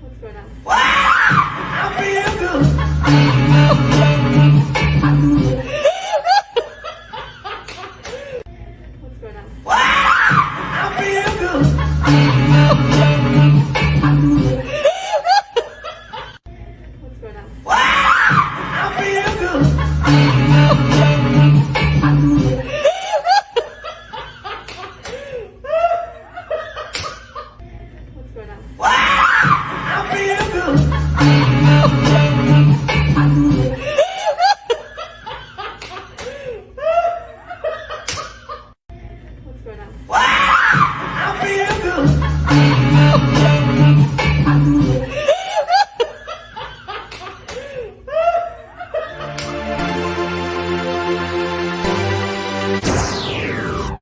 What's going on? What?